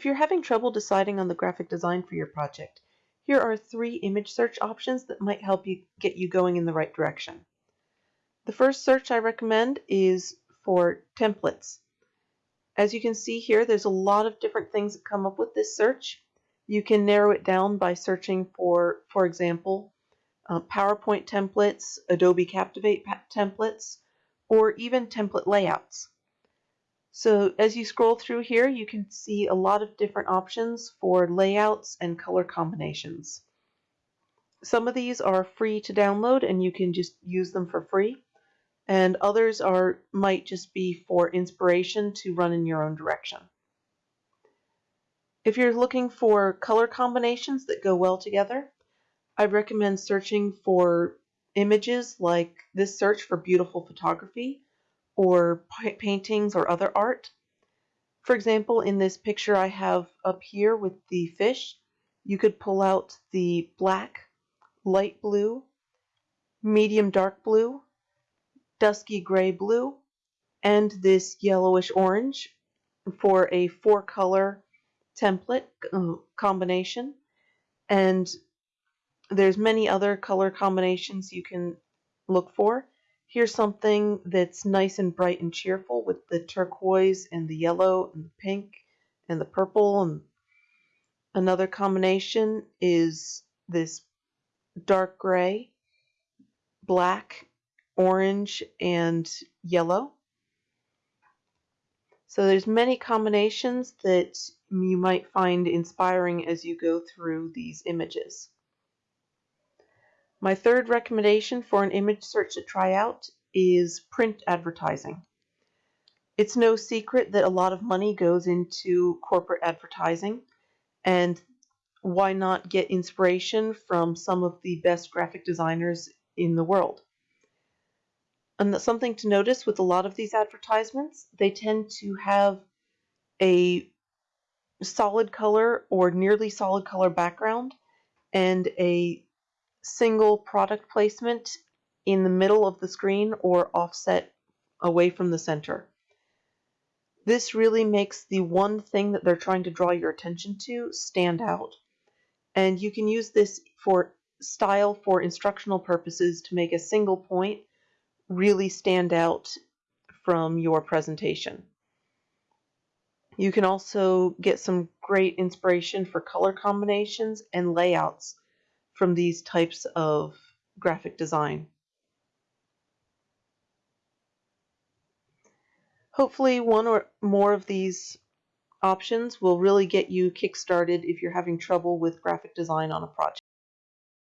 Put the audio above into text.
If you're having trouble deciding on the graphic design for your project, here are three image search options that might help you get you going in the right direction. The first search I recommend is for templates. As you can see here, there's a lot of different things that come up with this search. You can narrow it down by searching for, for example, uh, PowerPoint templates, Adobe Captivate templates, or even template layouts. So as you scroll through here, you can see a lot of different options for layouts and color combinations. Some of these are free to download and you can just use them for free. And others are might just be for inspiration to run in your own direction. If you're looking for color combinations that go well together, I recommend searching for images like this search for beautiful photography or paintings or other art. For example, in this picture I have up here with the fish, you could pull out the black, light blue, medium dark blue, dusky gray blue, and this yellowish orange for a four color template uh, combination. And there's many other color combinations you can look for. Here's something that's nice and bright and cheerful with the turquoise and the yellow and the pink and the purple. And another combination is this dark gray, black, orange, and yellow. So there's many combinations that you might find inspiring as you go through these images. My third recommendation for an image search to try out is print advertising. It's no secret that a lot of money goes into corporate advertising, and why not get inspiration from some of the best graphic designers in the world? And something to notice with a lot of these advertisements, they tend to have a solid color or nearly solid color background and a single product placement in the middle of the screen or offset away from the center. This really makes the one thing that they're trying to draw your attention to stand out. And you can use this for style for instructional purposes to make a single point really stand out from your presentation. You can also get some great inspiration for color combinations and layouts from these types of graphic design. Hopefully one or more of these options will really get you kick-started if you're having trouble with graphic design on a project.